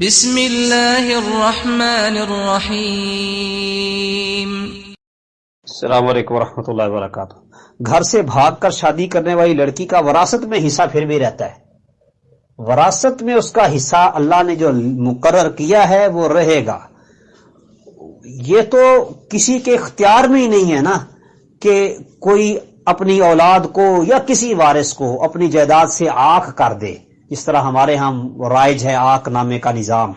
بسم اللہ الرحمن الرحیم السلام علیکم ورحمۃ اللہ وبرکاتہ۔ گھر سے بھاگ کر شادی کرنے والی لڑکی کا وراثت میں حصہ پھر بھی رہتا ہے۔ وراثت میں اس کا حصہ اللہ نے جو مقرر کیا ہے وہ رہے گا۔ یہ تو کسی کے اختیار میں ہی نہیں ہے نا کہ کوئی اپنی اولاد کو یا کسی وارث کو اپنی جائیداد سے آنکھ کر دے۔ جس طرح ہمارے ہاں رائج ہے آنکھ نامے کا نظام۔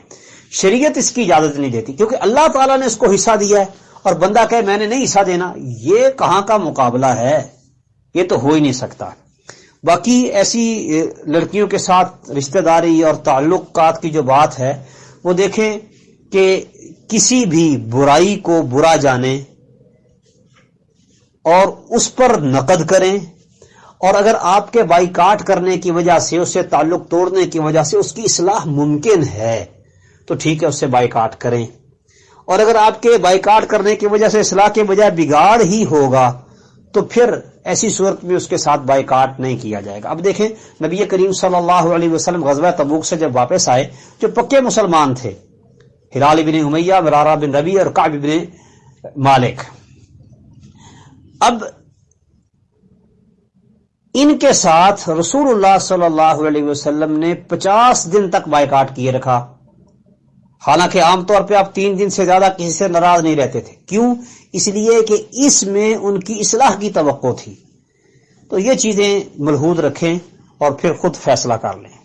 شریعت اس کی اجازت نہیں دیتی، کیونکہ اللہ تعالیٰ نے اس کو حصہ دیا ہے اور بندہ کہے میں نے نہیں حصہ دینا، یہ کہاں کا مقابلہ ہے؟ یہ تو ہو ہی نہیں سکتا۔ باقی ایسی لڑکیوں کے ساتھ رشتہ داری اور تعلقات کی جو بات ہے، وہ دیکھیں کہ کسی بھی برائی کو برا جانے اور اس پر نقد کریں۔ اور اگر آپ کے بائی کاٹ کرنے کی وجہ سے اسے تعلق توڑنے کی وجہ سے اس کی اصلاح ممکن ہے، تو ٹھیک ہے، اس سے بائی کاٹ کریں۔ اور اگر آپ کے بائی کاٹ کرنے کی وجہ سے اصلاح کے بجائے بگاڑ ہی ہوگا، تو پھر ایسی صورت میں اس کے ساتھ بائی کاٹ نہیں کیا جائے گا۔ اب دیکھیں، نبی کریم صلی اللہ علیہ وسلم غزوہ تبوک سے جب واپس آئے، جو پکے مسلمان تھے، ہلال بن امیہ، مرارہ بن ربی اور کعب بن مالک۔ اب ان کے ساتھ رسول اللہ صلی اللہ علیہ وسلم نے پچاس دن تک بائیکاٹ کیے رکھا۔ حالانکہ عام طور پہ آپ تین دن سے زیادہ کسی سے ناراض نہیں رہتے تھے۔ کیوں؟ اس لیے کہ اس میں ان کی اصلاح کی توقع تھی۔ تو یہ چیزیں ملحود رکھیں اور پھر خود فیصلہ کر لیں۔